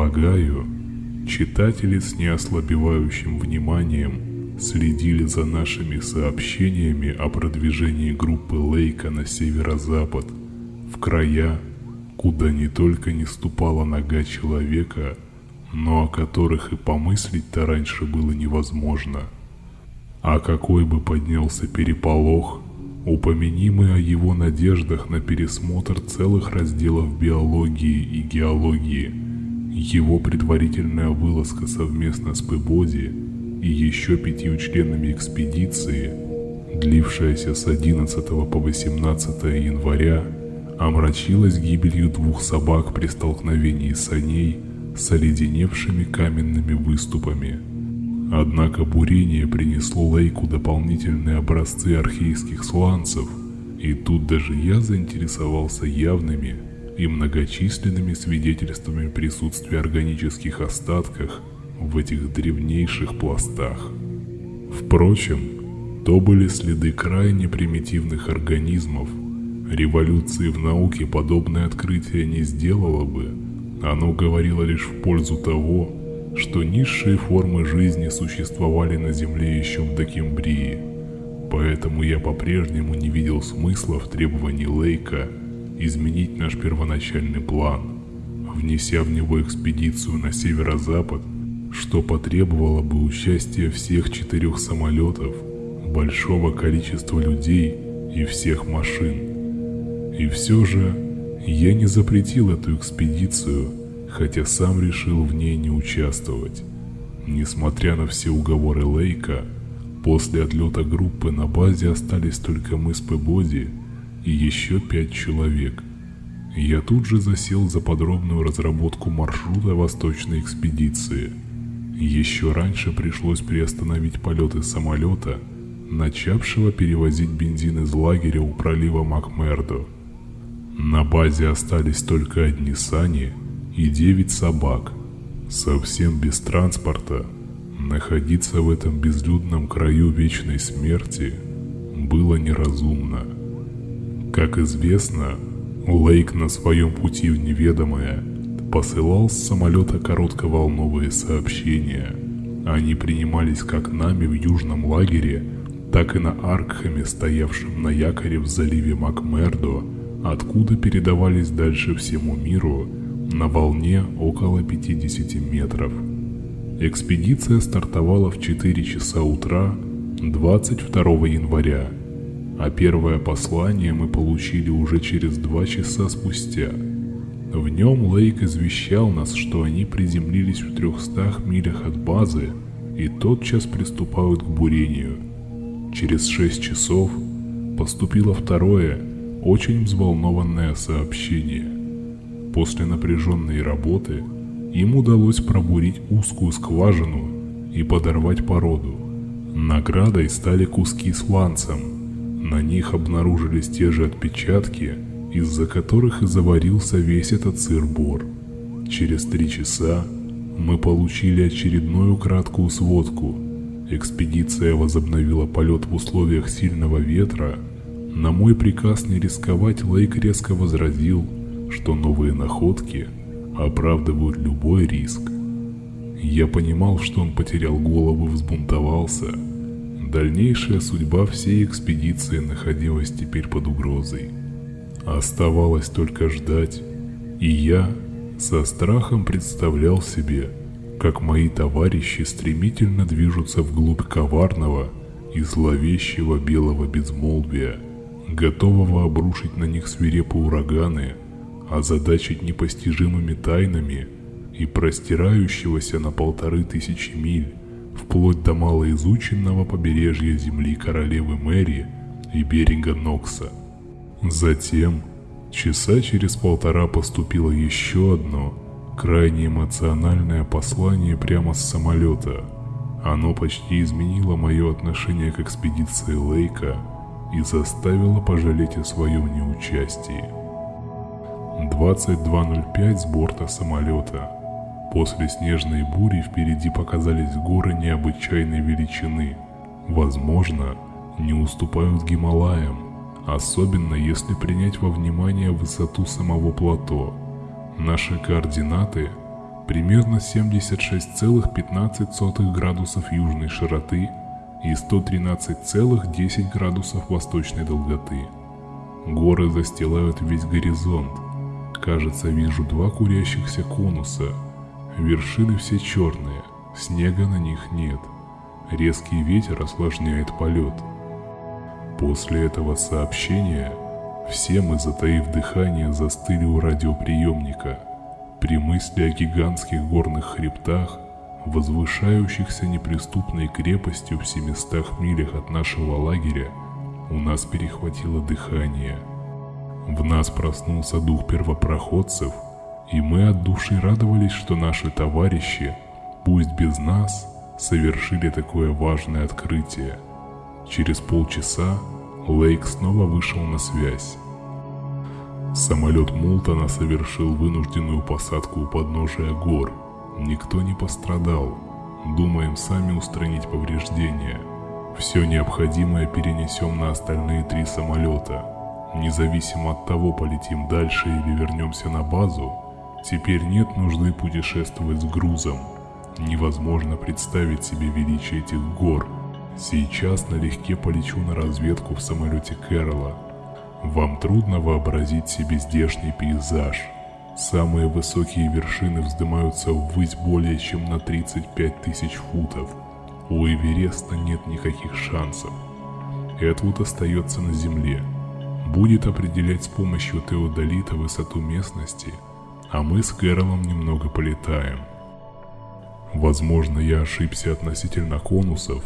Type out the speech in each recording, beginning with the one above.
Полагаю, читатели с неослабевающим вниманием следили за нашими сообщениями о продвижении группы Лейка на северо-запад, в края, куда не только не ступала нога человека, но о которых и помыслить-то раньше было невозможно. А какой бы поднялся переполох, упомяни о его надеждах на пересмотр целых разделов биологии и геологии, его предварительная вылазка совместно с Пебоди и еще пятью членами экспедиции, длившаяся с 11 по 18 января, омрачилась гибелью двух собак при столкновении саней с оледеневшими каменными выступами. Однако бурение принесло Лейку дополнительные образцы архейских сланцев, и тут даже я заинтересовался явными и многочисленными свидетельствами присутствия органических остатков в этих древнейших пластах. Впрочем, то были следы крайне примитивных организмов. Революции в науке подобное открытие не сделало бы, оно говорило лишь в пользу того, что низшие формы жизни существовали на Земле еще в Докембрии. Поэтому я по-прежнему не видел смысла в требовании Лейка изменить наш первоначальный план, внеся в него экспедицию на северо-запад, что потребовало бы участия всех четырех самолетов, большого количества людей и всех машин. И все же я не запретил эту экспедицию, хотя сам решил в ней не участвовать. Несмотря на все уговоры Лейка, после отлета группы на базе остались только мы с Пебоди и еще пять человек. Я тут же засел за подробную разработку маршрута восточной экспедиции. Еще раньше пришлось приостановить полеты самолета, начавшего перевозить бензин из лагеря у пролива Макмердо. На базе остались только одни сани и девять собак. Совсем без транспорта находиться в этом безлюдном краю вечной смерти было неразумно. Как известно, Лейк на своем пути в неведомое посылал с самолета коротковолновые сообщения. Они принимались как нами в южном лагере, так и на Аркхаме, стоявшем на якоре в заливе Макмердо, откуда передавались дальше всему миру на волне около 50 метров. Экспедиция стартовала в 4 часа утра 22 января а первое послание мы получили уже через два часа спустя. В нем Лейк извещал нас, что они приземлились в трехстах милях от базы и тотчас приступают к бурению. Через шесть часов поступило второе, очень взволнованное сообщение. После напряженной работы им удалось пробурить узкую скважину и подорвать породу. Наградой стали куски с ланцем, на них обнаружились те же отпечатки, из-за которых и заварился весь этот сыр-бор. Через три часа мы получили очередную краткую сводку. Экспедиция возобновила полет в условиях сильного ветра. На мой приказ не рисковать Лейк резко возразил, что новые находки оправдывают любой риск. Я понимал, что он потерял голову, взбунтовался – Дальнейшая судьба всей экспедиции находилась теперь под угрозой. Оставалось только ждать, и я со страхом представлял себе, как мои товарищи стремительно движутся вглубь коварного и зловещего белого безмолвия, готового обрушить на них свирепые ураганы, озадачить непостижимыми тайнами и простирающегося на полторы тысячи миль вплоть до малоизученного побережья земли королевы Мэри и берега Нокса. Затем, часа через полтора поступило еще одно, крайне эмоциональное послание прямо с самолета. Оно почти изменило мое отношение к экспедиции Лейка и заставило пожалеть о своем неучастии. 22.05 с борта самолета – После снежной бури впереди показались горы необычайной величины. Возможно, не уступают Гималаям, особенно если принять во внимание высоту самого плато. Наши координаты примерно 76,15 градусов южной широты и 113,10 градусов восточной долготы. Горы застилают весь горизонт. Кажется, вижу два курящихся конуса. Вершины все черные, снега на них нет. Резкий ветер осложняет полет. После этого сообщения все мы, затаив дыхание, застыли у радиоприемника. При мысли о гигантских горных хребтах, возвышающихся неприступной крепостью в 700 милях от нашего лагеря, у нас перехватило дыхание. В нас проснулся дух первопроходцев, и мы от души радовались, что наши товарищи, пусть без нас, совершили такое важное открытие. Через полчаса Лейк снова вышел на связь. Самолет Мултона совершил вынужденную посадку у подножия гор. Никто не пострадал. Думаем сами устранить повреждения. Все необходимое перенесем на остальные три самолета. Независимо от того, полетим дальше или вернемся на базу, теперь нет нужды путешествовать с грузом. Невозможно представить себе величие этих гор. Сейчас налегке полечу на разведку в самолете Кэрола – вам трудно вообразить себе здешний пейзаж. Самые высокие вершины вздымаются ввысь более чем на 35 тысяч футов. У Эвереста нет никаких шансов. Эдвуд остается на земле. Будет определять с помощью теодолита высоту местности, а мы с Кэролом немного полетаем. Возможно, я ошибся относительно конусов,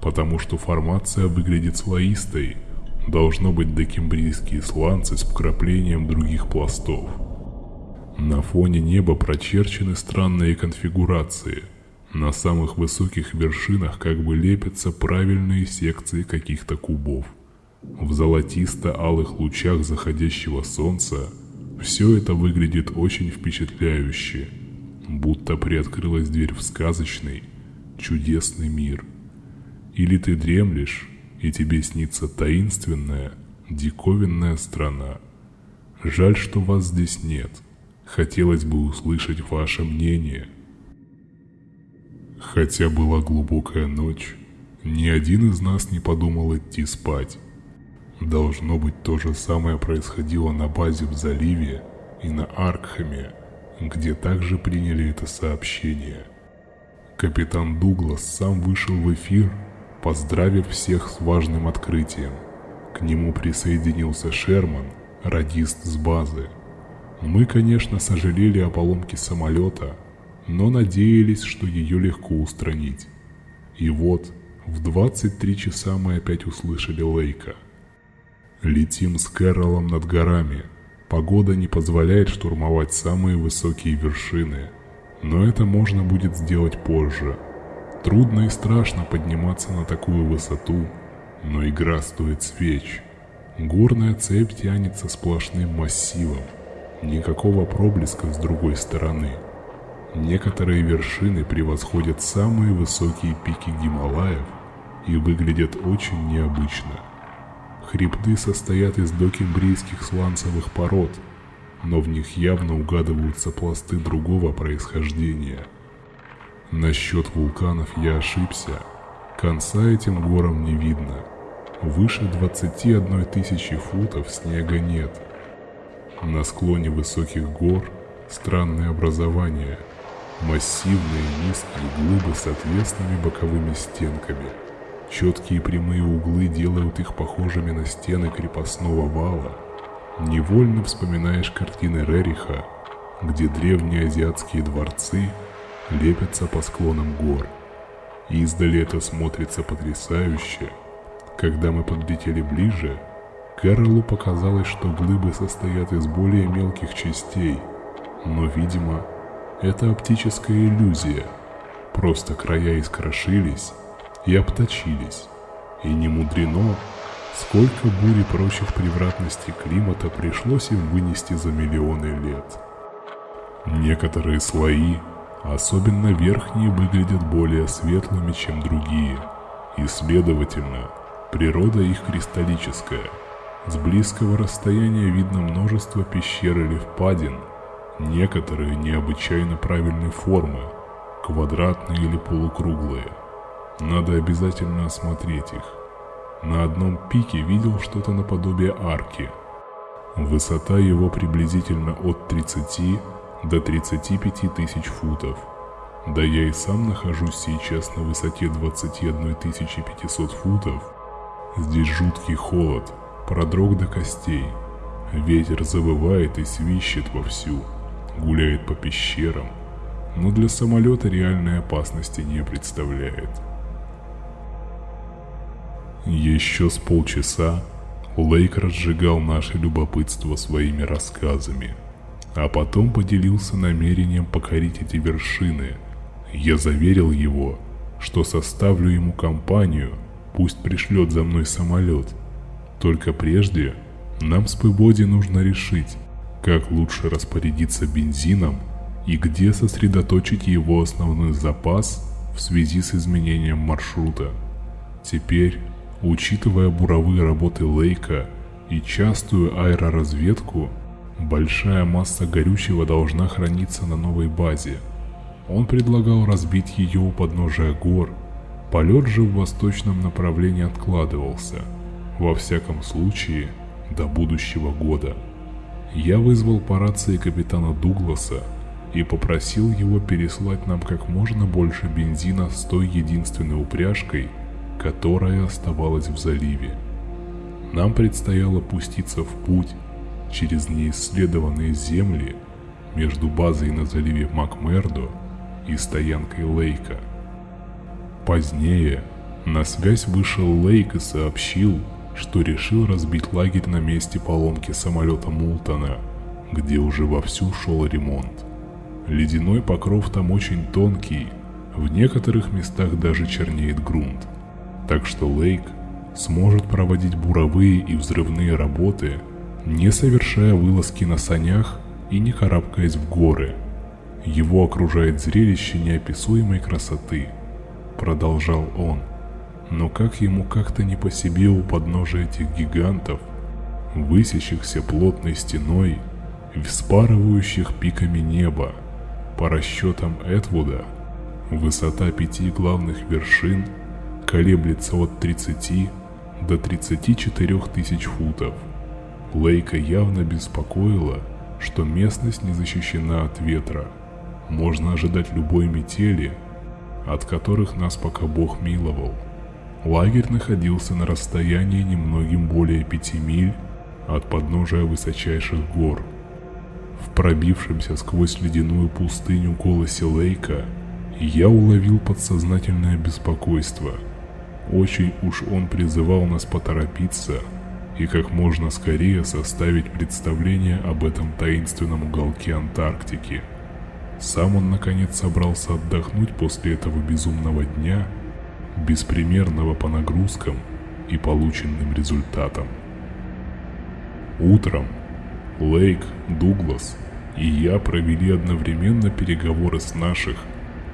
потому что формация выглядит слоистой – Должно быть докембрийские сланцы с вкраплением других пластов. На фоне неба прочерчены странные конфигурации. На самых высоких вершинах как бы лепятся правильные секции каких-то кубов. В золотисто-алых лучах заходящего солнца все это выглядит очень впечатляюще, будто приоткрылась дверь в сказочный, чудесный мир. Или ты дремлешь, и тебе снится таинственная, диковинная страна. Жаль, что вас здесь нет. Хотелось бы услышать ваше мнение. Хотя была глубокая ночь, ни один из нас не подумал идти спать. Должно быть, то же самое происходило на базе в заливе и на Аркхаме, где также приняли это сообщение. Капитан Дуглас сам вышел в эфир поздравив всех с важным открытием. К нему присоединился Шерман, радист с базы. Мы, конечно, сожалели о поломке самолета, но надеялись, что ее легко устранить. И вот, в 23 часа мы опять услышали Лейка. Летим с Кэролом над горами. Погода не позволяет штурмовать самые высокие вершины, но это можно будет сделать позже – Трудно и страшно подниматься на такую высоту, но игра стоит свеч. Горная цепь тянется сплошным массивом, никакого проблеска с другой стороны. Некоторые вершины превосходят самые высокие пики Гималаев и выглядят очень необычно. Хребты состоят из докембрийских сланцевых пород, но в них явно угадываются пласты другого происхождения – Насчет вулканов я ошибся. Конца этим горам не видно. Выше 21 тысячи футов снега нет. На склоне высоких гор странные образования. Массивные низкие глыбы с отвесными боковыми стенками. Четкие прямые углы делают их похожими на стены крепостного вала. Невольно вспоминаешь картины Рериха, где древние азиатские дворцы – лепятся по склонам гор. Издали это смотрится потрясающе. Когда мы подлетели ближе, Кэролу показалось, что глыбы состоят из более мелких частей, но, видимо, это оптическая иллюзия. Просто края искрошились и обточились. И не мудрено, сколько бурь и прочих превратностей климата пришлось им вынести за миллионы лет. Некоторые слои Особенно верхние выглядят более светлыми, чем другие, и следовательно, природа их кристаллическая. С близкого расстояния видно множество пещер или впадин, Некоторые необычайно правильной формы, квадратные или полукруглые. Надо обязательно осмотреть их. На одном пике видел что-то наподобие арки. Высота его приблизительно от 30 до 35 тысяч футов. Да я и сам нахожусь сейчас на высоте 21 500 футов. Здесь жуткий холод, продрог до костей. Ветер завывает и свищет вовсю, гуляет по пещерам, но для самолета реальной опасности не представляет. Еще с полчаса Лейк разжигал наше любопытство своими рассказами, а потом поделился намерением покорить эти вершины. Я заверил его, что составлю ему компанию, пусть пришлет за мной самолет. Только прежде нам с Пыбоди нужно решить, как лучше распорядиться бензином и где сосредоточить его основной запас в связи с изменением маршрута. Теперь Учитывая буровые работы Лейка и частую аэроразведку, большая масса горючего должна храниться на новой базе. Он предлагал разбить ее у подножия гор, полет же в восточном направлении откладывался, во всяком случае, до будущего года. Я вызвал по рации капитана Дугласа и попросил его переслать нам как можно больше бензина с той единственной упряжкой, которая оставалась в заливе. Нам предстояло пуститься в путь через неисследованные земли между базой на заливе Макмердо и стоянкой Лейка. Позднее на связь вышел Лейк и сообщил, что решил разбить лагерь на месте поломки самолета Мултона, где уже вовсю шел ремонт. Ледяной покров там очень тонкий, в некоторых местах даже чернеет грунт – так что Лейк сможет проводить буровые и взрывные работы, не совершая вылазки на санях и не карабкаясь в горы. Его окружает зрелище неописуемой красоты, продолжал он. Но как ему как-то не по себе у подножия этих гигантов, высящихся плотной стеной вспарывающих пиками неба, по расчетам Этвуда, высота пяти главных вершин – колеблется от 30 до 34 тысяч футов. Лейка явно беспокоила, что местность не защищена от ветра. Можно ожидать любой метели, от которых нас пока Бог миловал. Лагерь находился на расстоянии немногим более пяти миль от подножия высочайших гор. В пробившемся сквозь ледяную пустыню голосе Лейка я уловил подсознательное беспокойство – очень уж он призывал нас поторопиться и как можно скорее составить представление об этом таинственном уголке Антарктики. Сам он наконец собрался отдохнуть после этого безумного дня, беспримерного по нагрузкам и полученным результатам. Утром Лейк, Дуглас и я провели одновременно переговоры с наших,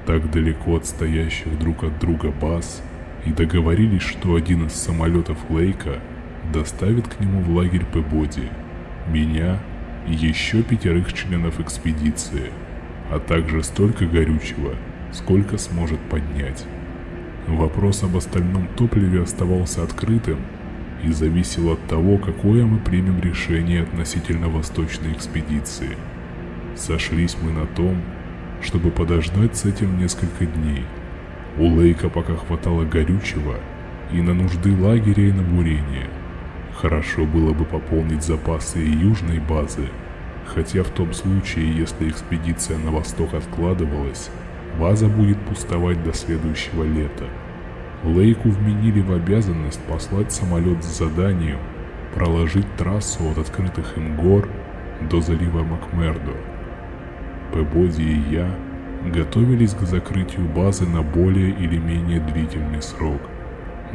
так далеко отстоящих друг от друга баз – и договорились, что один из самолетов Лейка доставит к нему в лагерь Пебоди, меня и еще пятерых членов экспедиции, а также столько горючего, сколько сможет поднять. Вопрос об остальном топливе оставался открытым и зависел от того, какое мы примем решение относительно восточной экспедиции. Сошлись мы на том, чтобы подождать с этим несколько дней – у Лейка пока хватало горючего и на нужды лагеря и на бурение. Хорошо было бы пополнить запасы и южной базы, хотя в том случае, если экспедиция на восток откладывалась, база будет пустовать до следующего лета. Лейку вменили в обязанность послать самолет с заданием проложить трассу от открытых им гор до залива Макмердо. Пебоди и я готовились к закрытию базы на более или менее длительный срок.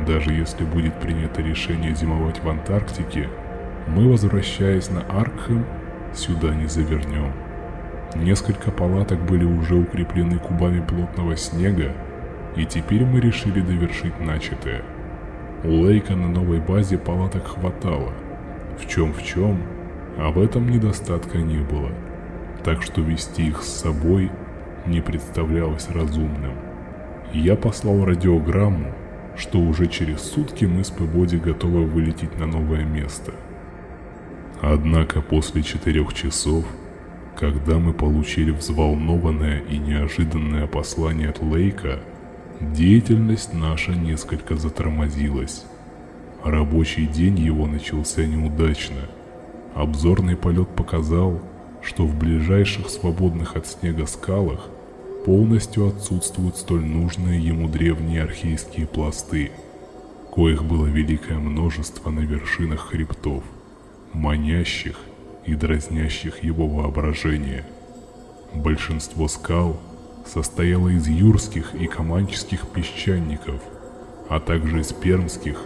Даже если будет принято решение зимовать в Антарктике, мы, возвращаясь на Аркхэм, сюда не завернем. Несколько палаток были уже укреплены кубами плотного снега, и теперь мы решили довершить начатое. У Лейка на новой базе палаток хватало. В чем в чем, в этом недостатка не было. так что вести их с собой не представлялось разумным. Я послал радиограмму, что уже через сутки мы с Пебоди готовы вылететь на новое место. Однако после четырех часов, когда мы получили взволнованное и неожиданное послание от Лейка, деятельность наша несколько затормозилась. Рабочий день его начался неудачно. Обзорный полет показал, что в ближайших свободных от снега скалах полностью отсутствуют столь нужные ему древние архейские пласты, коих было великое множество на вершинах хребтов, манящих и дразнящих его воображение. Большинство скал состояло из юрских и команческих песчаников, а также из пермских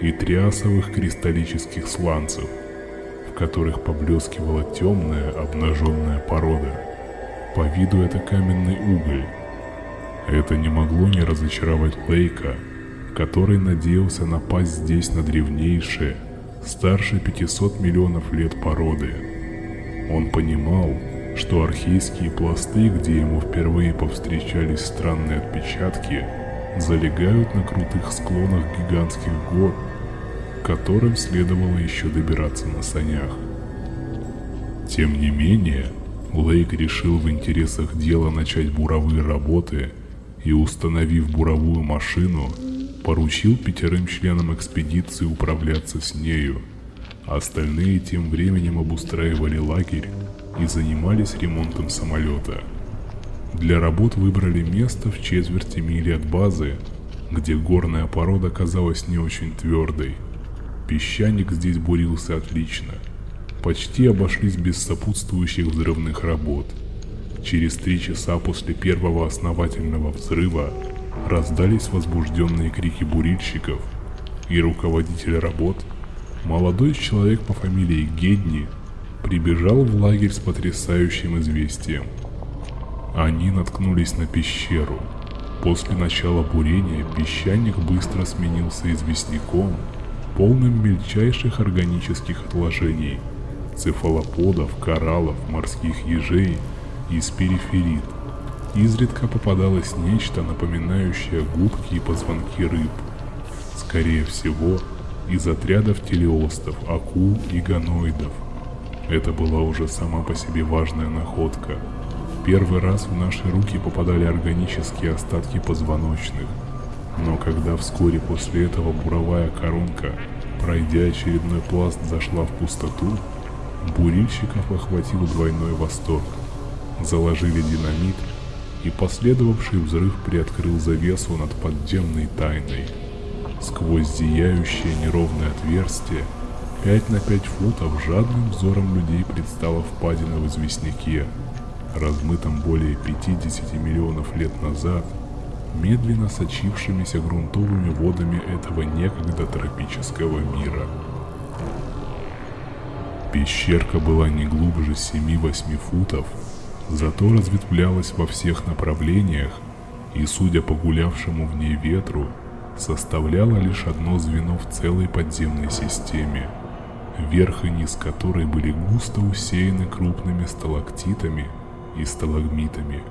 и триасовых кристаллических сланцев, в которых поблескивала темная обнаженная порода – по виду это каменный уголь. Это не могло не разочаровать Лейка, который надеялся напасть здесь на древнейшие, старше 500 миллионов лет породы. Он понимал, что архейские пласты, где ему впервые повстречались странные отпечатки, залегают на крутых склонах гигантских гор, к которым следовало еще добираться на санях. Тем не менее, Лейк решил в интересах дела начать буровые работы и, установив буровую машину, поручил пятерым членам экспедиции управляться с нею. Остальные тем временем обустраивали лагерь и занимались ремонтом самолета. Для работ выбрали место в четверти мили от базы, где горная порода казалась не очень твердой. Песчаник здесь бурился отлично – почти обошлись без сопутствующих взрывных работ. Через три часа после первого основательного взрыва раздались возбужденные крики бурильщиков, и руководитель работ, молодой человек по фамилии Гедни, прибежал в лагерь с потрясающим известием. Они наткнулись на пещеру. После начала бурения песчаник быстро сменился известняком, полным мельчайших органических отложений – цефалоподов, кораллов, морских ежей и спириферит. Изредка попадалось нечто, напоминающее губки и позвонки рыб. Скорее всего, из отрядов телеостов, акул и ганоидов. Это была уже сама по себе важная находка. Первый раз в наши руки попадали органические остатки позвоночных. Но когда вскоре после этого буровая коронка, пройдя очередной пласт, зашла в пустоту, Бурильщиков охватил двойной восторг. Заложили динамит, и последовавший взрыв приоткрыл завесу над подземной тайной. Сквозь зияющее неровное отверстие, 5 на 5 футов жадным взором людей предстала впадина в известняке, размытом более 50 миллионов лет назад, медленно сочившимися грунтовыми водами этого некогда тропического мира. Пещерка была не глубже 7-8 футов, зато разветвлялась во всех направлениях и, судя по гулявшему в ней ветру, составляла лишь одно звено в целой подземной системе, верх и низ которой были густо усеяны крупными сталактитами и сталагмитами,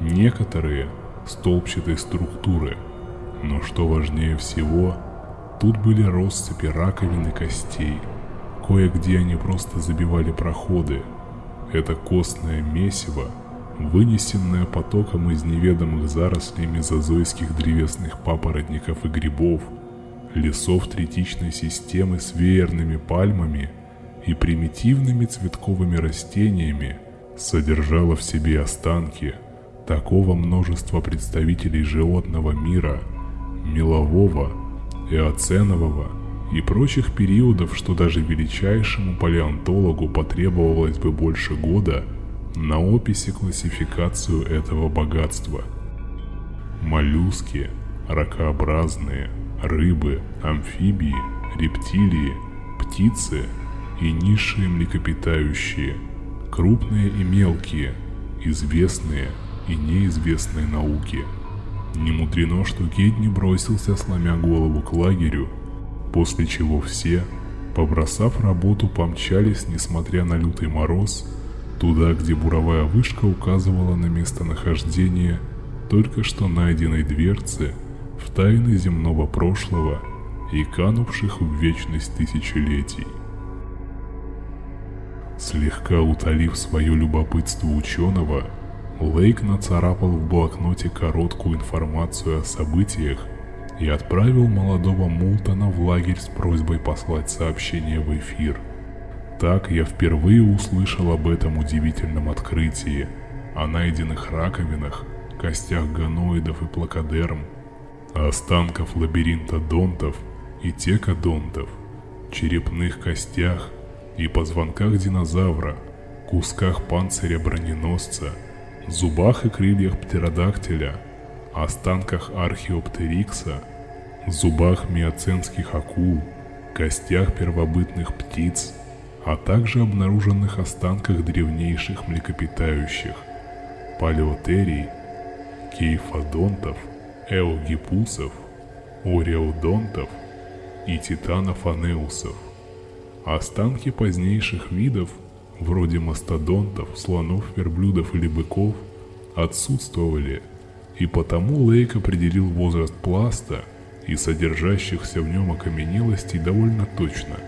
некоторые столбчатой структуры, но что важнее всего, тут были россыпи раковин и костей – Кое-где они просто забивали проходы. Это костное месиво, вынесенное потоком из неведомых зарослей мезозойских древесных папоротников и грибов, лесов третичной системы с веерными пальмами и примитивными цветковыми растениями, содержало в себе останки такого множества представителей животного мира, мелового, эоценового и прочих периодов, что даже величайшему палеонтологу потребовалось бы больше года на описи классификацию этого богатства. Моллюски, ракообразные, рыбы, амфибии, рептилии, птицы и низшие млекопитающие, крупные и мелкие, известные и неизвестные науки. Не мудрено, что Гедни бросился, сломя голову к лагерю, после чего все, побросав работу, помчались, несмотря на лютый мороз, Туда, где буровая вышка указывала на местонахождение только что найденной дверцы в тайны земного прошлого и канувших в вечность тысячелетий. Слегка утолив свое любопытство ученого, Лейк нацарапал в блокноте короткую информацию о событиях и отправил молодого Мултона в лагерь с просьбой послать сообщение в эфир. Так я впервые услышал об этом удивительном открытии, о найденных раковинах, костях ганоидов и плакодерм, останков лабиринта донтов и текодонтов, черепных костях и позвонках динозавра, кусках панциря броненосца, зубах и крыльях птеродактиля, останках археоптерикса, зубах миоценских акул, костях первобытных птиц, а также обнаруженных останках древнейших млекопитающих, палеотерий, кейфодонтов, эогипусов, ореодонтов и титанов-анеусов. Останки позднейших видов, вроде мастодонтов, слонов, верблюдов или быков, отсутствовали, и потому Лейк определил возраст пласта и содержащихся в нем окаменелостей довольно точно –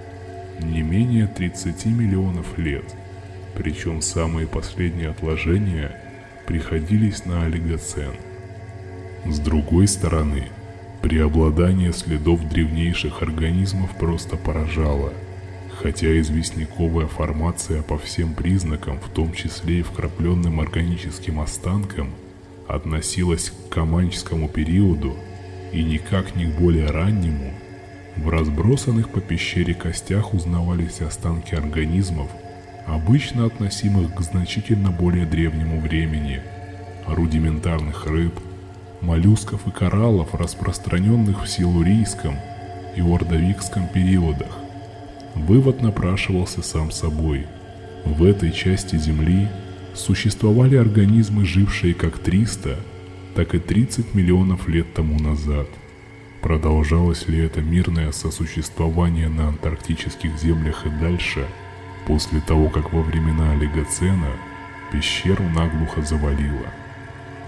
не менее 30 миллионов лет, причем самые последние отложения приходились на олигоцен. С другой стороны, преобладание следов древнейших организмов просто поражало – Хотя известняковая формация по всем признакам, в том числе и вкрапленным органическим останкам, относилась к Каманчскому периоду и никак не к более раннему, в разбросанных по пещере костях узнавались останки организмов, обычно относимых к значительно более древнему времени, рудиментарных рыб, моллюсков и кораллов, распространенных в силурийском и ордовикском периодах, Вывод напрашивался сам собой. В этой части Земли существовали организмы, жившие как 300, так и 30 миллионов лет тому назад. Продолжалось ли это мирное сосуществование на антарктических землях и дальше, после того, как во времена Олигоцена пещеру наглухо завалило?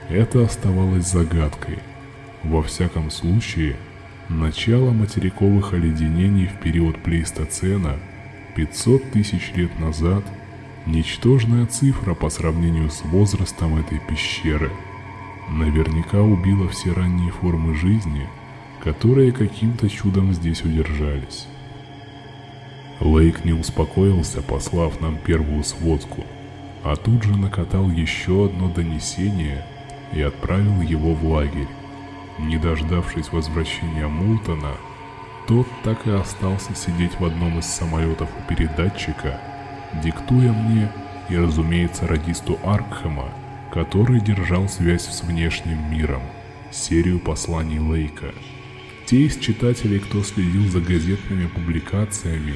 Это оставалось загадкой. Во всяком случае, Начало материковых оледенений в период плейстоцена 500 тысяч лет назад – ничтожная цифра по сравнению с возрастом этой пещеры. Наверняка убила все ранние формы жизни, которые каким-то чудом здесь удержались. Лейк не успокоился, послав нам первую сводку, а тут же накатал еще одно донесение и отправил его в лагерь. Не дождавшись возвращения Мултона, тот так и остался сидеть в одном из самолетов у передатчика, диктуя мне и, разумеется, радисту Аркхема, который держал связь с внешним миром, серию посланий Лейка. Те из читателей, кто следил за газетными публикациями,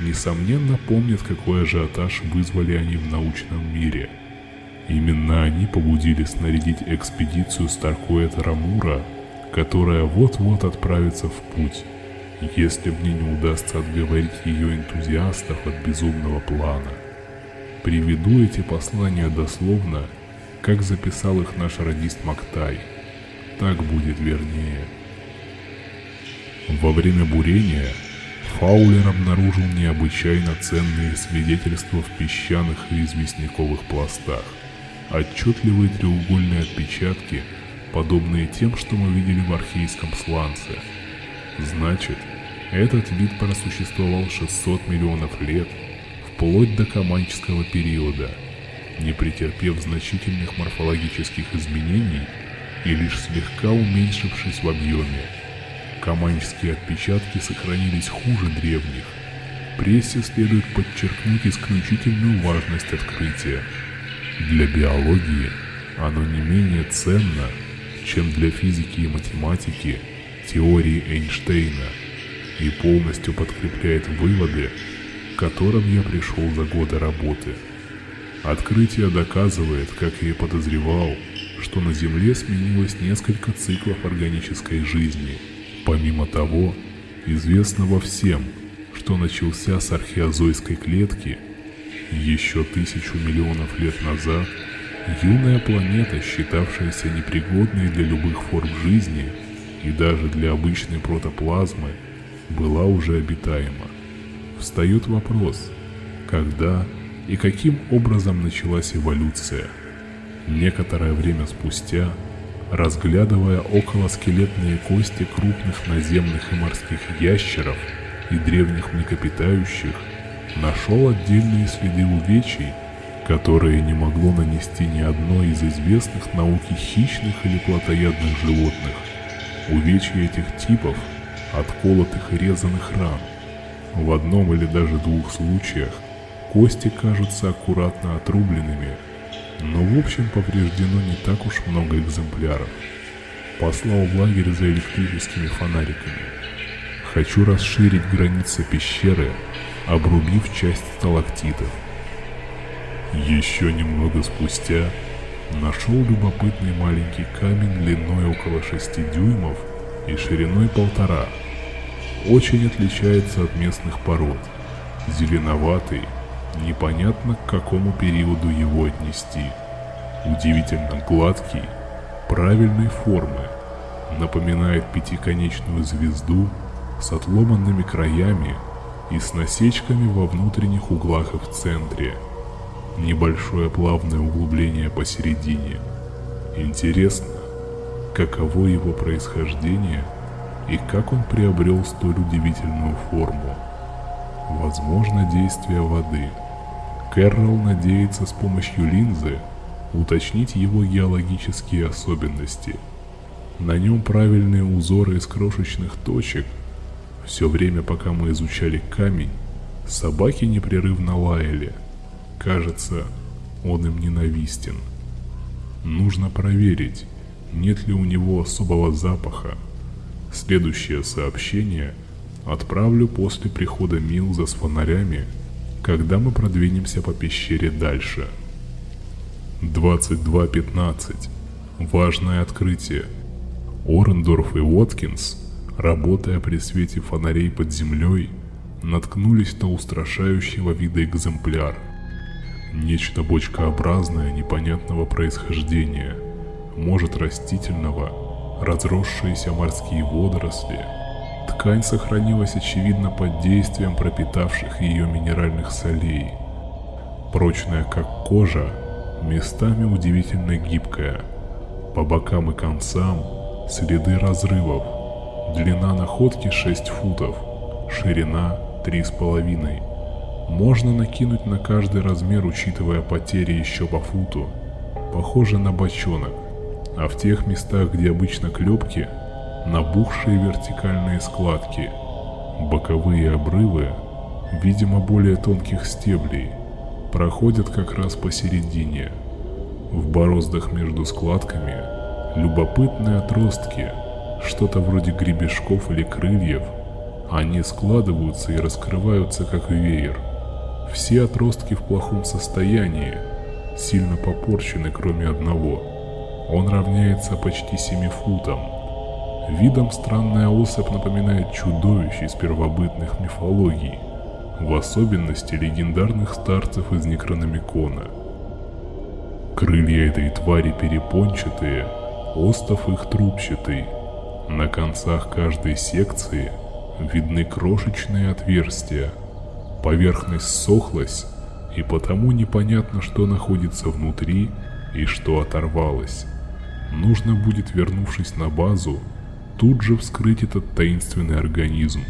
несомненно помнят, какой ажиотаж вызвали они в научном мире – Именно они побудили снарядить экспедицию Старкуэта Рамура, которая вот-вот отправится в путь, если мне не удастся отговорить ее энтузиастов от безумного плана. Приведу эти послания дословно, как записал их наш радист Мактай. Так будет вернее. Во время бурения Фаулер обнаружил необычайно ценные свидетельства в песчаных и известняковых пластах отчетливые треугольные отпечатки, подобные тем, что мы видели в архейском сланце. Значит, этот вид просуществовал 600 миллионов лет, вплоть до Каманческого периода, не претерпев значительных морфологических изменений и лишь слегка уменьшившись в объеме. Каманческие отпечатки сохранились хуже древних. Прессе следует подчеркнуть исключительную важность открытия – для биологии оно не менее ценно, чем для физики и математики теории Эйнштейна и полностью подкрепляет выводы, к которым я пришел за годы работы. Открытие доказывает, как я и подозревал, что на Земле сменилось несколько циклов органической жизни. Помимо того, известного всем, что начался с археозойской клетки Еще тысячу миллионов лет назад юная планета, считавшаяся непригодной для любых форм жизни и даже для обычной протоплазмы, была уже обитаема. Встает вопрос, когда и каким образом началась эволюция. Некоторое время спустя, разглядывая околоскелетные кости крупных наземных и морских ящеров и древних млекопитающих, нашел отдельные следы увечий, которые не могло нанести ни одно из известных науке хищных или плотоядных животных. Увечья этих типов от колотых и резаных ран. В одном или даже двух случаях кости кажутся аккуратно отрубленными, но в общем повреждено не так уж много экземпляров. Послал в лагерь за электрическими фонариками. Хочу расширить границы пещеры, обрубив часть сталактитов. Еще немного спустя нашел любопытный маленький камень длиной около 6 дюймов и шириной полтора. Очень отличается от местных пород. Зеленоватый, непонятно к какому периоду его отнести. Удивительно гладкий, правильной формы, напоминает пятиконечную звезду с отломанными краями и с насечками во внутренних углах и в центре. Небольшое плавное углубление посередине. Интересно, каково его происхождение и как он приобрел столь удивительную форму. Возможно, действие воды. Кэрролл надеется с помощью линзы уточнить его геологические особенности. На нем правильные узоры из крошечных точек, все время, пока мы изучали камень, собаки непрерывно лаяли. Кажется, он им ненавистен. Нужно проверить, нет ли у него особого запаха. Следующее сообщение отправлю после прихода Милза с фонарями, когда мы продвинемся по пещере дальше. 22.15. Важное открытие. Орендорф и Уоткинс – работая при свете фонарей под землей, наткнулись на устрашающего вида экземпляр. Нечто бочкообразное непонятного происхождения, может растительного, разросшиеся морские водоросли. Ткань сохранилась очевидно под действием пропитавших ее минеральных солей. Прочная как кожа, местами удивительно гибкая. По бокам и концам следы разрывов, Длина находки 6 футов, ширина 3,5. Можно накинуть на каждый размер, учитывая потери еще по футу. Похоже на бочонок, а в тех местах, где обычно клепки, набухшие вертикальные складки, боковые обрывы, видимо более тонких стеблей, проходят как раз посередине. В бороздах между складками любопытные отростки – что-то вроде гребешков или крыльев. Они складываются и раскрываются как веер. Все отростки в плохом состоянии, сильно попорчены кроме одного. Он равняется почти 7 футам. Видом странная особь напоминает чудовищ из первобытных мифологий, в особенности легендарных старцев из Некрономикона. Крылья этой твари перепончатые, остов их трубчатый – на концах каждой секции видны крошечные отверстия. Поверхность сохлась, и потому непонятно, что находится внутри и что оторвалось. Нужно будет, вернувшись на базу, тут же вскрыть этот таинственный организм.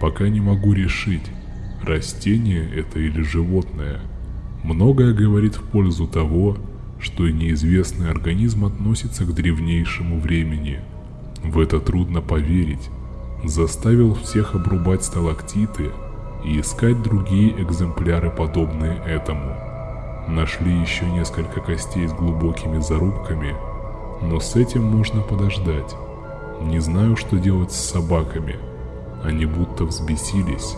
Пока не могу решить, растение это или животное. Многое говорит в пользу того, что неизвестный организм относится к древнейшему времени – в это трудно поверить. Заставил всех обрубать сталактиты и искать другие экземпляры, подобные этому. Нашли еще несколько костей с глубокими зарубками, но с этим можно подождать. Не знаю, что делать с собаками. Они будто взбесились,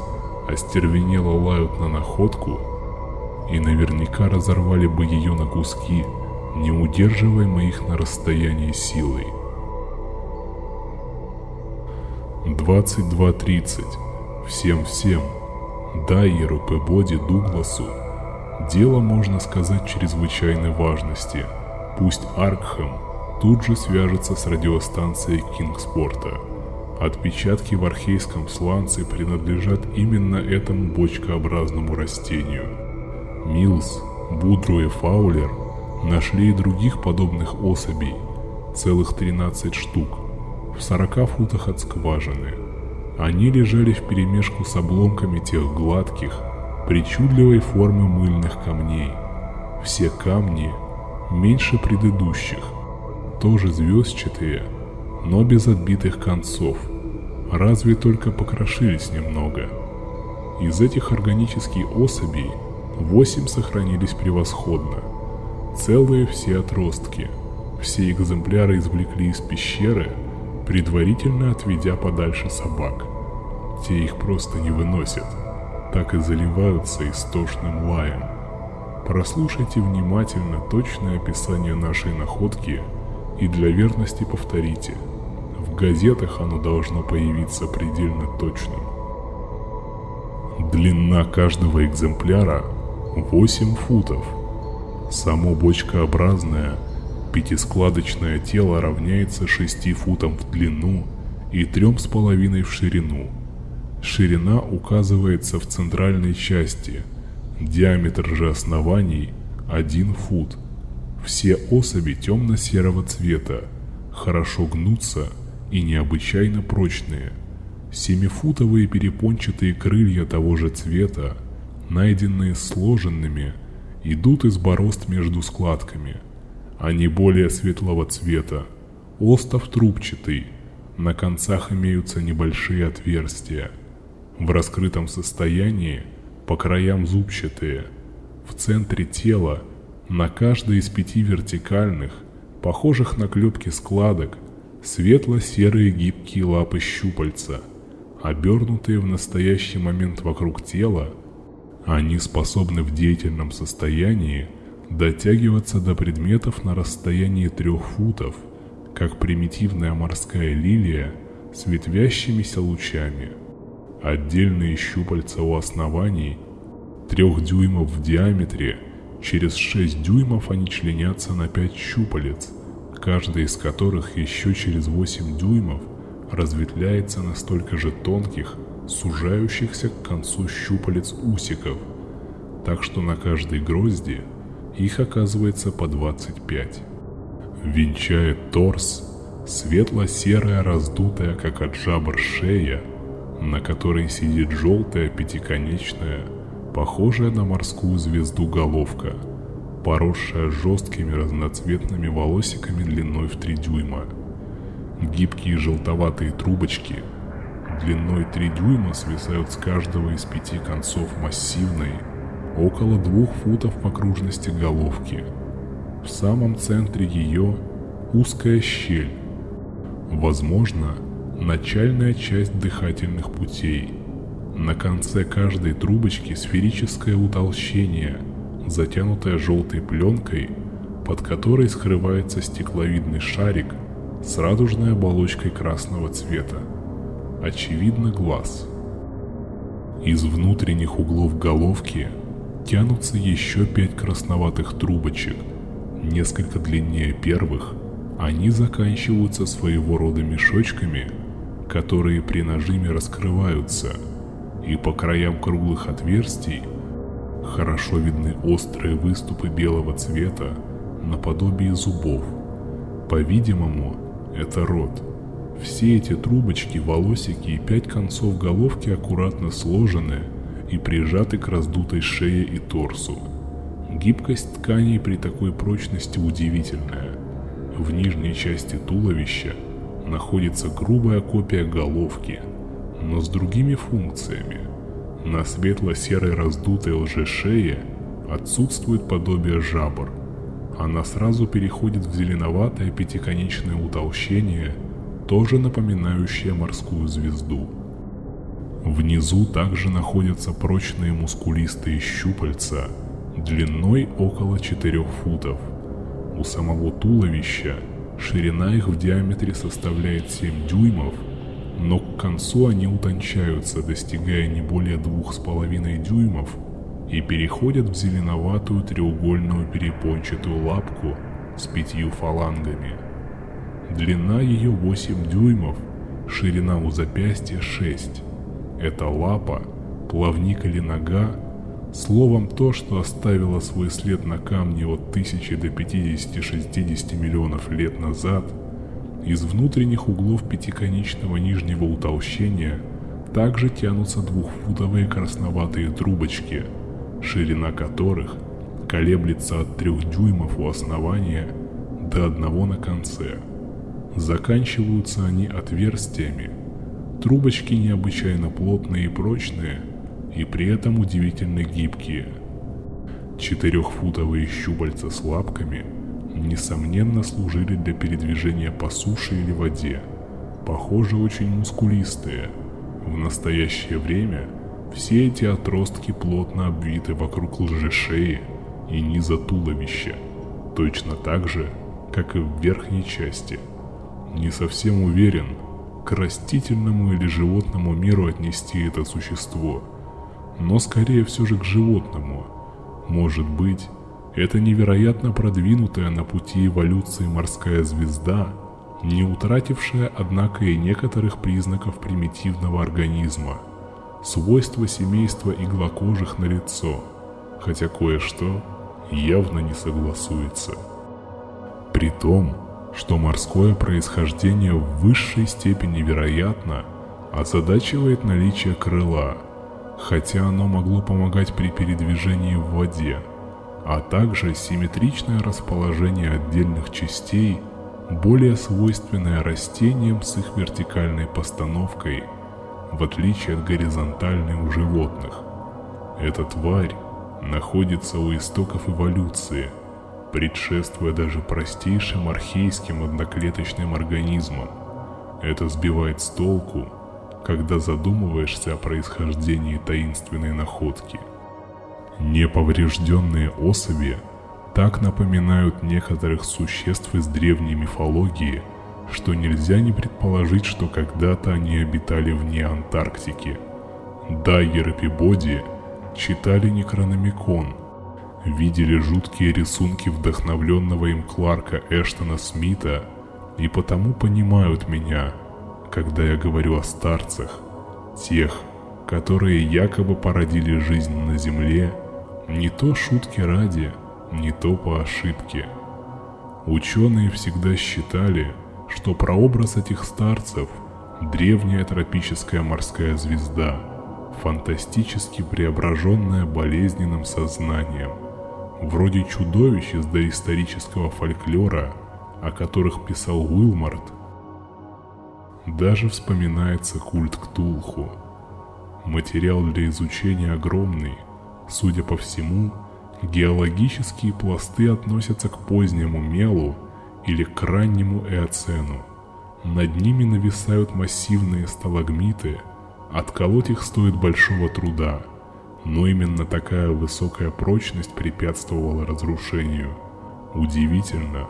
остервенело лают на находку и наверняка разорвали бы ее на куски, не удерживая их на расстоянии силой. 22.30. Всем-всем. Дайеру Пебоди Дугласу. Дело, можно сказать, чрезвычайной важности. Пусть Аркхэм тут же свяжется с радиостанцией Кингспорта. Отпечатки в архейском сланце принадлежат именно этому бочкообразному растению. Милс, Будру и Фаулер нашли и других подобных особей, целых 13 штук, в 40 футах от скважины. Они лежали вперемешку с обломками тех гладких, причудливой формы мыльных камней. Все камни меньше предыдущих, тоже звездчатые, но без отбитых концов, разве только покрошились немного. Из этих органических особей восемь сохранились превосходно. Целые все отростки. Все экземпляры извлекли из пещеры, предварительно отведя подальше собак. Те их просто не выносят, так и заливаются истошным лаем. Прослушайте внимательно точное описание нашей находки и для верности повторите. В газетах оно должно появиться предельно точным. Длина каждого экземпляра 8 футов. Само бочкообразное пятискладочное тело равняется 6 футам в длину и 3,5 в ширину. Ширина указывается в центральной части, диаметр же оснований 1 фут. Все особи темно-серого цвета, хорошо гнутся и необычайно прочные. Семифутовые перепончатые крылья того же цвета найденные сложенными, идут из борозд между складками. Они более светлого цвета, остов трубчатый, на концах имеются небольшие отверстия. В раскрытом состоянии по краям зубчатые. В центре тела, на каждой из пяти вертикальных, похожих на клепки складок, светло-серые гибкие лапы щупальца, обернутые в настоящий момент вокруг тела они способны в деятельном состоянии дотягиваться до предметов на расстоянии трех футов, как примитивная морская лилия с ветвящимися лучами. Отдельные щупальца у оснований, трех дюймов в диаметре, через 6 дюймов они членятся на 5 щупалец, каждый из которых еще через 8 дюймов разветвляется на столько же тонких, сужающихся к концу щупалец усиков, так что на каждой грозди их оказывается по 25. Венчает торс светло-серая раздутая, как от жабр шея, на которой сидит желтая пятиконечная, похожая на морскую звезду головка, поросшая жесткими разноцветными волосиками длиной в 3 дюйма. Гибкие желтоватые трубочки – длиной 3 дюйма свисают с каждого из пяти концов массивной, около двух футов в окружности головки. В самом центре ее узкая щель, возможно, начальная часть дыхательных путей. На конце каждой трубочки сферическое утолщение, затянутое желтой пленкой, под которой скрывается стекловидный шарик с радужной оболочкой красного цвета очевидно глаз. Из внутренних углов головки тянутся еще пять красноватых трубочек, несколько длиннее первых, они заканчиваются своего рода мешочками, которые при нажиме раскрываются, и по краям круглых отверстий хорошо видны острые выступы белого цвета наподобие зубов. По-видимому, это рот – все эти трубочки, волосики и пять концов головки аккуратно сложены и прижаты к раздутой шее и торсу. Гибкость тканей при такой прочности удивительная. В нижней части туловища находится грубая копия головки, но с другими функциями. На светло-серой раздутой лжешее отсутствует подобие жабр. Она сразу переходит в зеленоватое пятиконечное утолщение – тоже напоминающая морскую звезду. Внизу также находятся прочные мускулистые щупальца длиной около 4 футов. У самого туловища ширина их в диаметре составляет 7 дюймов, но к концу они утончаются, достигая не более 2,5 дюймов и переходят в зеленоватую треугольную перепончатую лапку с пятью фалангами. Длина ее 8 дюймов, ширина у запястья 6. Это лапа, плавник или нога, словом то, что оставило свой след на камне от 1000 до 50-60 миллионов лет назад, из внутренних углов пятиконечного нижнего утолщения также тянутся двухфутовые красноватые трубочки, ширина которых колеблется от трех дюймов у основания до одного на конце – Заканчиваются они отверстиями. Трубочки необычайно плотные и прочные, и при этом удивительно гибкие. Четырехфутовые щупальца с лапками несомненно служили для передвижения по суше или воде. Похоже, очень мускулистые. В настоящее время все эти отростки плотно обвиты вокруг лжешеи и низа туловища, точно так же, как и в верхней части – не совсем уверен, к растительному или животному миру отнести это существо, но скорее все же к животному. Может быть, это невероятно продвинутая на пути эволюции морская звезда, не утратившая, однако, и некоторых признаков примитивного организма, свойства семейства иглокожих на лицо, хотя кое-что явно не согласуется. При том, что морское происхождение в высшей степени вероятно озадачивает наличие крыла, хотя оно могло помогать при передвижении в воде, а также симметричное расположение отдельных частей, более свойственное растениям с их вертикальной постановкой, в отличие от горизонтальной у животных. Эта тварь находится у истоков эволюции – предшествуя даже простейшим архейским одноклеточным организмам. Это сбивает с толку, когда задумываешься о происхождении таинственной находки. Неповрежденные особи так напоминают некоторых существ из древней мифологии, что нельзя не предположить, что когда-то они обитали вне Антарктики. Дайер и Пибоди читали Некрономикон – видели жуткие рисунки вдохновленного им Кларка Эштона Смита и потому понимают меня, когда я говорю о старцах, тех, которые якобы породили жизнь на Земле, не то шутки ради, не то по ошибке. Ученые всегда считали, что прообраз этих старцев – древняя тропическая морская звезда, фантастически преображенная болезненным сознанием – вроде чудовищ из доисторического фольклора, о которых писал Уилмарт, даже вспоминается культ Ктулху. Материал для изучения огромный, судя по всему, геологические пласты относятся к позднему мелу или к раннему эоцену. Над ними нависают массивные сталагмиты, отколоть их стоит большого труда – но именно такая высокая прочность препятствовала разрушению. Удивительно,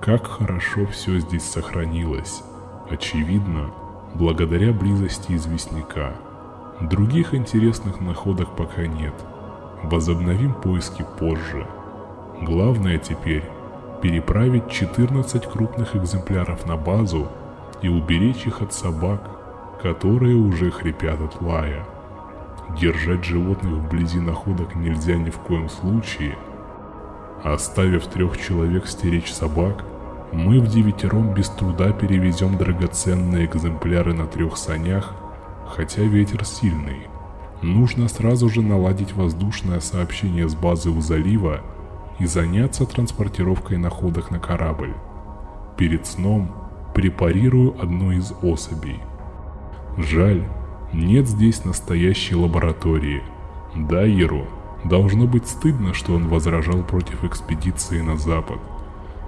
как хорошо все здесь сохранилось. Очевидно, благодаря близости известняка. Других интересных находок пока нет. Возобновим поиски позже. Главное теперь переправить 14 крупных экземпляров на базу и уберечь их от собак, которые уже хрипят от лая. Держать животных вблизи находок нельзя ни в коем случае. Оставив трех человек стеречь собак, мы в девятером без труда перевезем драгоценные экземпляры на трех санях, хотя ветер сильный. Нужно сразу же наладить воздушное сообщение с базы у залива и заняться транспортировкой находок на корабль. Перед сном препарирую одну из особей. Жаль, нет здесь настоящей лаборатории. Дайеру должно быть стыдно, что он возражал против экспедиции на запад.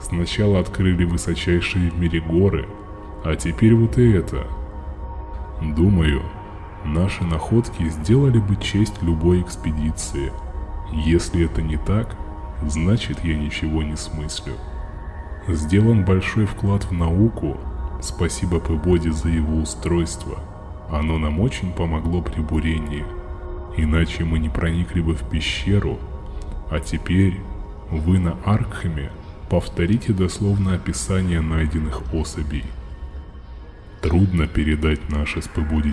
Сначала открыли высочайшие в мире горы, а теперь вот и это. Думаю, наши находки сделали бы честь любой экспедиции. Если это не так, значит я ничего не смыслю. Сделан большой вклад в науку, спасибо Пебоди за его устройство – оно нам очень помогло при бурении. Иначе мы не проникли бы в пещеру. А теперь вы на Аркхеме повторите дословно описание найденных особей. Трудно передать наше с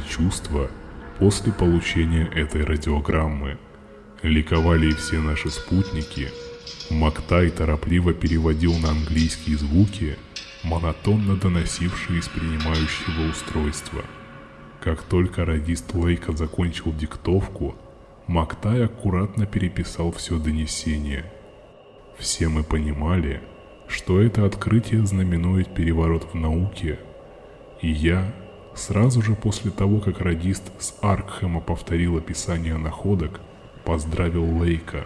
чувства после получения этой радиограммы. Ликовали и все наши спутники. Мактай торопливо переводил на английские звуки, монотонно доносившие из принимающего устройства. Как только радист Лейка закончил диктовку, Мактай аккуратно переписал все донесение. Все мы понимали, что это открытие знаменует переворот в науке, и я, сразу же после того, как радист с Аркхема повторил описание находок, поздравил Лейка.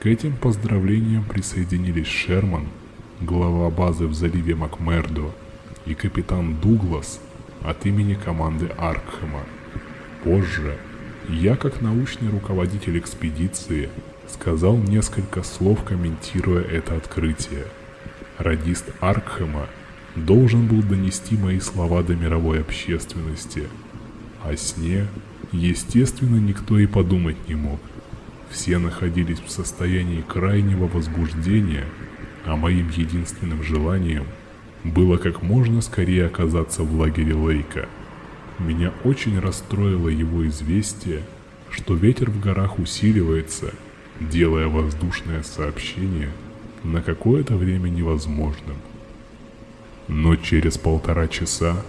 К этим поздравлениям присоединились Шерман, глава базы в заливе Макмердо, и капитан Дуглас от имени команды Аркхема. Позже я, как научный руководитель экспедиции, сказал несколько слов, комментируя это открытие. Радист Аркхема должен был донести мои слова до мировой общественности. О сне, естественно, никто и подумать не мог. Все находились в состоянии крайнего возбуждения, а моим единственным желанием было как можно скорее оказаться в лагере Лейка. Меня очень расстроило его известие, что ветер в горах усиливается, делая воздушное сообщение на какое-то время невозможным. Но через полтора часа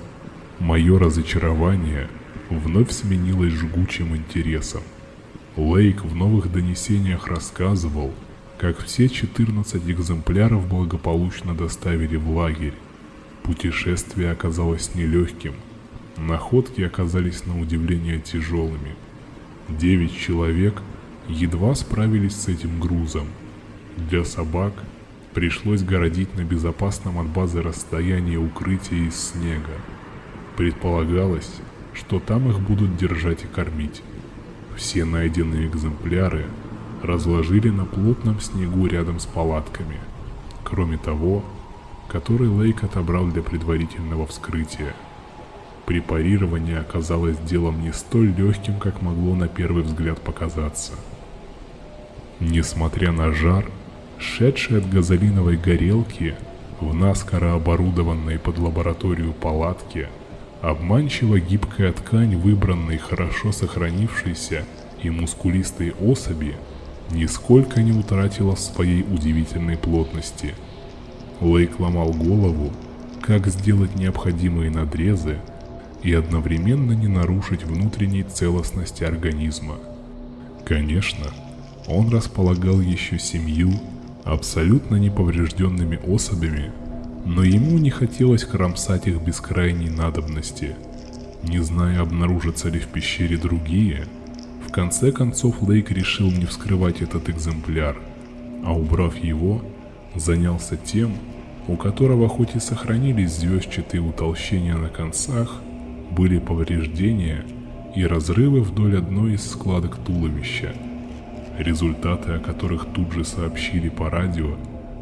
мое разочарование вновь сменилось жгучим интересом. Лейк в новых донесениях рассказывал, как все 14 экземпляров благополучно доставили в лагерь. Путешествие оказалось нелегким. Находки оказались на удивление тяжелыми. Девять человек едва справились с этим грузом. Для собак пришлось городить на безопасном от базы расстоянии укрытия из снега. Предполагалось, что там их будут держать и кормить. Все найденные экземпляры разложили на плотном снегу рядом с палатками. Кроме того, который Лейк отобрал для предварительного вскрытия. Препарирование оказалось делом не столь легким, как могло на первый взгляд показаться. Несмотря на жар, шедший от газолиновой горелки в наскоро оборудованной под лабораторию палатке, обманчиво гибкая ткань выбранной хорошо сохранившейся и мускулистой особи нисколько не утратила своей удивительной плотности. Лейк ломал голову, как сделать необходимые надрезы и одновременно не нарушить внутренней целостности организма. Конечно, он располагал еще семью абсолютно неповрежденными особями, но ему не хотелось кромсать их без крайней надобности. Не зная, обнаружатся ли в пещере другие, в конце концов Лейк решил не вскрывать этот экземпляр, а убрав его, занялся тем, у которого хоть и сохранились звездчатые утолщения на концах, были повреждения и разрывы вдоль одной из складок туловища – результаты о которых тут же сообщили по радио,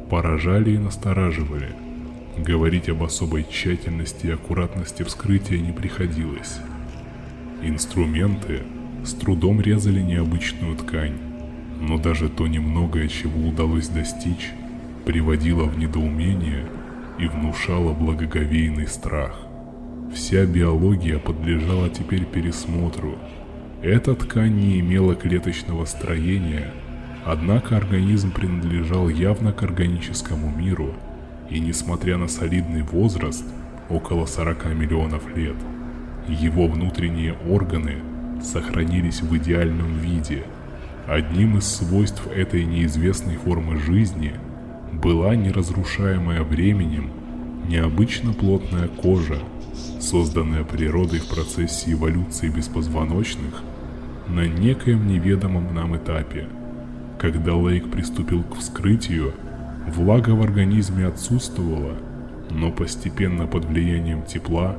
поражали и настораживали. Говорить об особой тщательности и аккуратности вскрытия не приходилось. Инструменты с трудом резали необычную ткань, но даже то немногое, чего удалось достичь, приводило в недоумение и внушало благоговейный страх. Вся биология подлежала теперь пересмотру, эта ткань не имела клеточного строения, однако организм принадлежал явно к органическому миру, и несмотря на солидный возраст, около 40 миллионов лет, его внутренние органы сохранились в идеальном виде. Одним из свойств этой неизвестной формы жизни была неразрушаемая временем необычно плотная кожа, созданная природой в процессе эволюции беспозвоночных – на некоем неведомом нам этапе. Когда Лейк приступил к вскрытию, влага в организме отсутствовала, но постепенно под влиянием тепла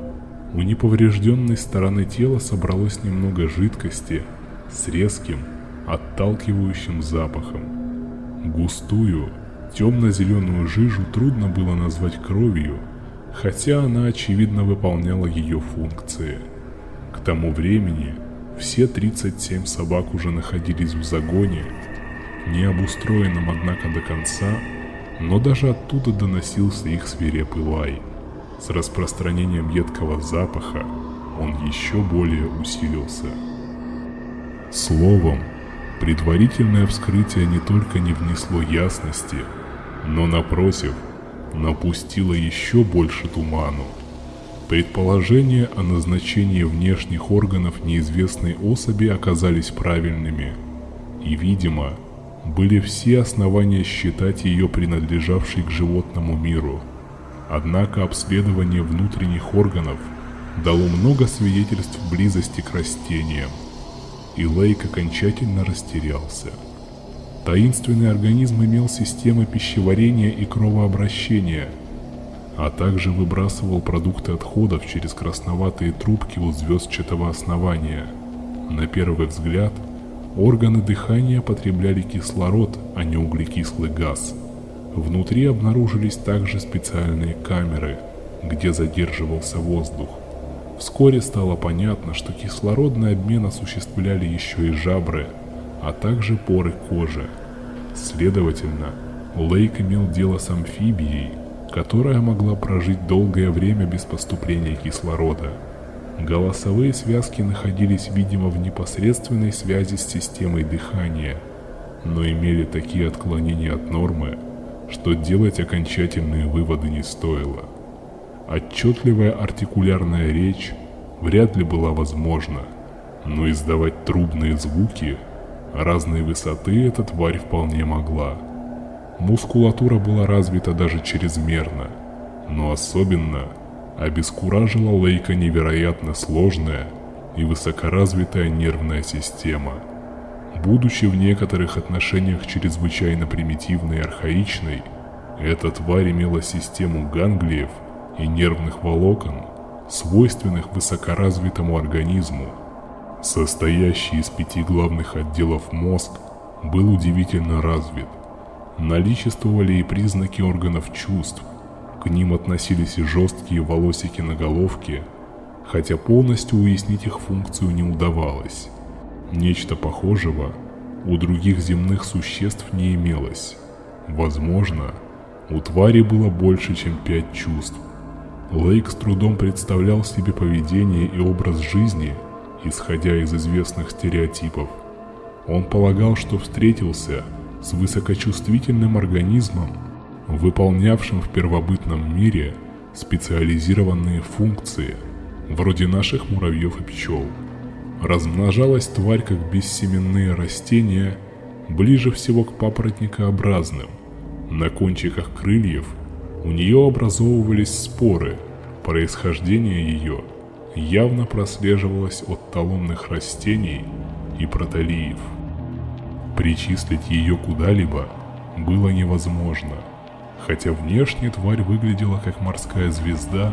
у неповрежденной стороны тела собралось немного жидкости с резким, отталкивающим запахом. Густую, темно-зеленую жижу трудно было назвать кровью, хотя она очевидно выполняла ее функции. К тому времени Все 37 собак уже находились в загоне, не обустроенном, однако, до конца, но даже оттуда доносился их свирепый лай. С распространением едкого запаха он еще более усилился. Словом, предварительное вскрытие не только не внесло ясности, но напротив, напустило еще больше туману. Предположения о назначении внешних органов неизвестной особи оказались правильными, и, видимо, были все основания считать ее принадлежавшей к животному миру. Однако обследование внутренних органов дало много свидетельств близости к растениям, и Лейк окончательно растерялся. Таинственный организм имел системы пищеварения и кровообращения, а также выбрасывал продукты отходов через красноватые трубки у звездчатого основания. На первый взгляд, органы дыхания потребляли кислород, а не углекислый газ. Внутри обнаружились также специальные камеры, где задерживался воздух. Вскоре стало понятно, что кислородный обмен осуществляли еще и жабры, а также поры кожи. Следовательно, Лейк имел дело с амфибией, которая могла прожить долгое время без поступления кислорода. Голосовые связки находились, видимо, в непосредственной связи с системой дыхания, но имели такие отклонения от нормы, что делать окончательные выводы не стоило. Отчетливая артикулярная речь вряд ли была возможна, но издавать трубные звуки разной высоты эта тварь вполне могла. Мускулатура была развита даже чрезмерно, но особенно обескуражила Лейка невероятно сложная и высокоразвитая нервная система. Будучи в некоторых отношениях чрезвычайно примитивной и архаичной, эта тварь имела систему ганглиев – и нервных волокон, свойственных высокоразвитому организму. Состоящий из пяти главных отделов мозг был удивительно развит. Наличествовали и признаки органов чувств, к ним относились и жесткие волосики на головке, хотя полностью уяснить их функцию не удавалось. Нечто похожего у других земных существ не имелось. Возможно, у твари было больше, чем пять чувств. Лейк с трудом представлял себе поведение и образ жизни, исходя из известных стереотипов. Он полагал, что встретился с высокочувствительным организмом, выполнявшим в первобытном мире специализированные функции, вроде наших муравьев и пчел. Размножалась тварь как бессеменные растения, ближе всего к папоротникообразным. На кончиках крыльев – у нее образовывались споры, происхождение ее явно прослеживалось от талонных растений и протолиев. Причислить ее куда-либо было невозможно, хотя внешне тварь выглядела как морская звезда,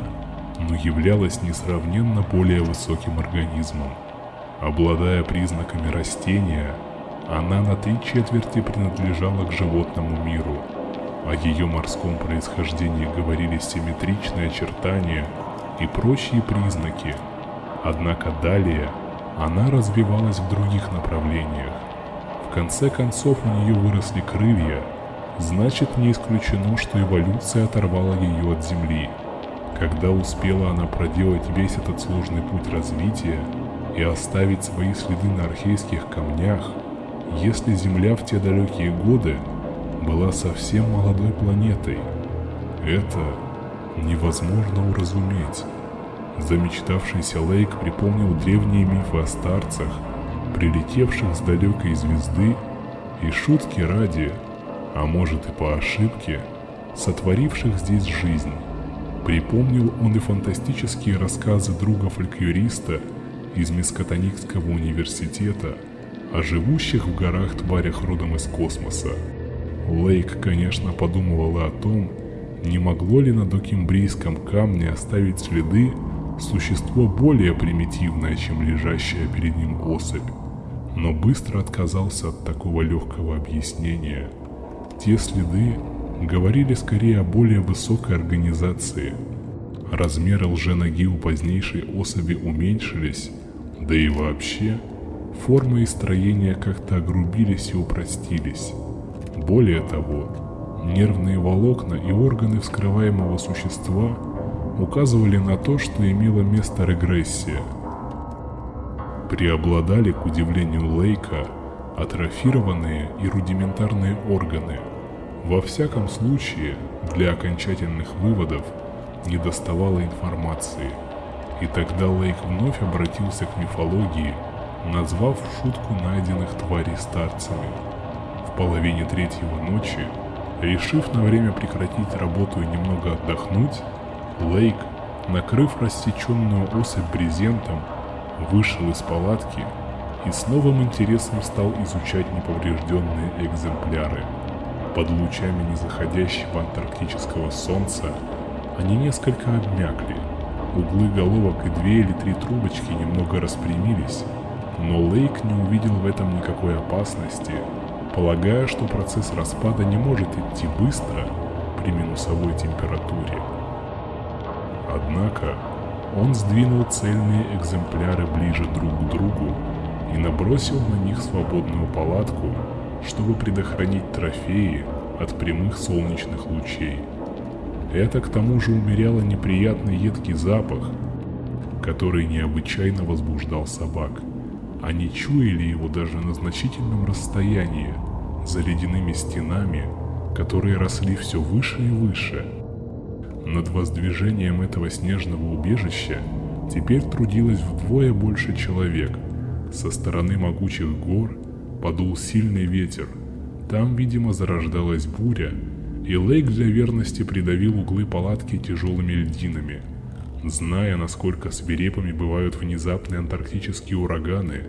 но являлась несравненно более высоким организмом. Обладая признаками растения, она на три четверти принадлежала к животному миру – о ее морском происхождении говорили симметричные очертания и прочие признаки. Однако далее она развивалась в других направлениях. В конце концов у нее выросли крылья, значит не исключено, что эволюция оторвала ее от Земли. Когда успела она проделать весь этот сложный путь развития и оставить свои следы на архейских камнях, если Земля в те далекие годы была совсем молодой планетой. Это невозможно уразуметь. Замечтавшийся Лейк припомнил древние мифы о старцах, прилетевших с далекой звезды, и шутки ради, а может и по ошибке, сотворивших здесь жизнь. Припомнил он и фантастические рассказы друга-фольклориста из Мискотоникского университета о живущих в горах тварях родом из космоса. Лейк, конечно, подумывала о том, не могло ли на докимбрийском камне оставить следы существо более примитивное, чем лежащая перед ним особь, но быстро отказался от такого легкого объяснения. Те следы говорили скорее о более высокой организации. Размеры лженоги у позднейшей особи уменьшились, да и вообще – формы и строения как-то огрубились и упростились. Более того, нервные волокна и органы вскрываемого существа указывали на то, что имела место регрессия. Преобладали, к удивлению Лейка, атрофированные и рудиментарные органы. Во всяком случае, для окончательных выводов не доставало информации. И тогда Лейк вновь обратился к мифологии, назвав шутку найденных тварей старцами. Половине третьего ночи, решив на время прекратить работу и немного отдохнуть, Лейк, накрыв рассеченную особь брезентом, вышел из палатки и с новым интересом стал изучать неповрежденные экземпляры. Под лучами незаходящего антарктического солнца они несколько обмякли. Углы головок и две или три трубочки немного распрямились, но Лейк не увидел в этом никакой опасности, полагая, что процесс распада не может идти быстро при минусовой температуре. Однако он сдвинул цельные экземпляры ближе друг к другу и набросил на них свободную палатку, чтобы предохранить трофеи от прямых солнечных лучей. Это к тому же умеряло неприятный едкий запах, который необычайно возбуждал собак. Они чуяли его даже на значительном расстоянии, за ледяными стенами, которые росли все выше и выше. Над воздвижением этого снежного убежища теперь трудилось вдвое больше человек – со стороны могучих гор подул сильный ветер. Там, видимо, зарождалась буря, и Лейк для верности придавил углы палатки тяжелыми льдинами. Зная, насколько свирепыми бывают внезапные антарктические ураганы,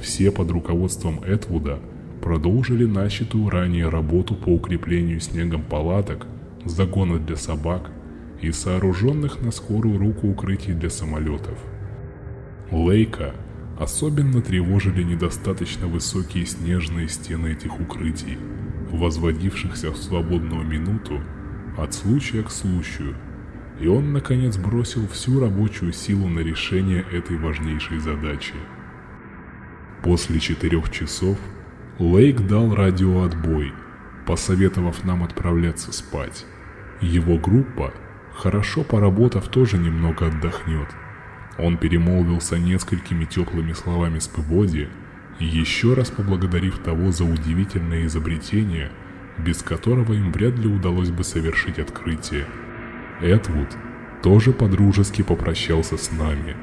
все под руководством Этвуда продолжили начатую ранее работу по укреплению снегом палаток, загона для собак и сооруженных на скорую руку укрытий для самолетов. Лейка Особенно тревожили недостаточно высокие снежные стены этих укрытий, возводившихся в свободную минуту от случая к случаю, и он наконец бросил всю рабочую силу на решение этой важнейшей задачи. После четырех часов Лейк дал радиоотбой, посоветовав нам отправляться спать. Его группа, хорошо поработав, тоже немного отдохнет – он перемолвился несколькими теплыми словами с Пыбоди, еще раз поблагодарив того за удивительное изобретение, без которого им вряд ли удалось бы совершить открытие. Эдвуд тоже подружески попрощался с нами.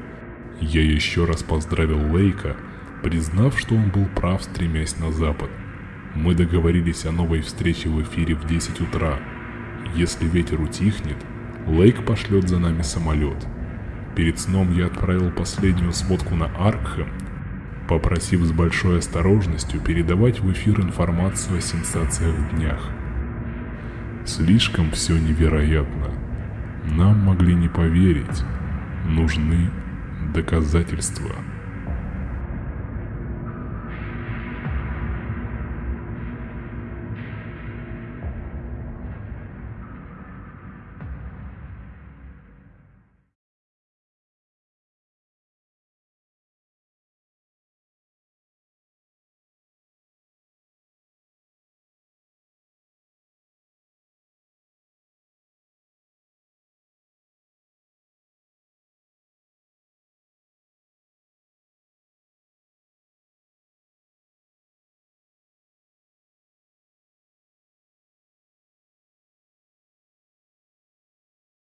Я еще раз поздравил Лейка, признав, что он был прав, стремясь на запад. Мы договорились о новой встрече в эфире в 10 утра. Если ветер утихнет, Лейк пошлет за нами самолет – Перед сном я отправил последнюю сводку на Аркхэм, попросив с большой осторожностью передавать в эфир информацию о сенсациях в днях. Слишком все невероятно. Нам могли не поверить. Нужны доказательства.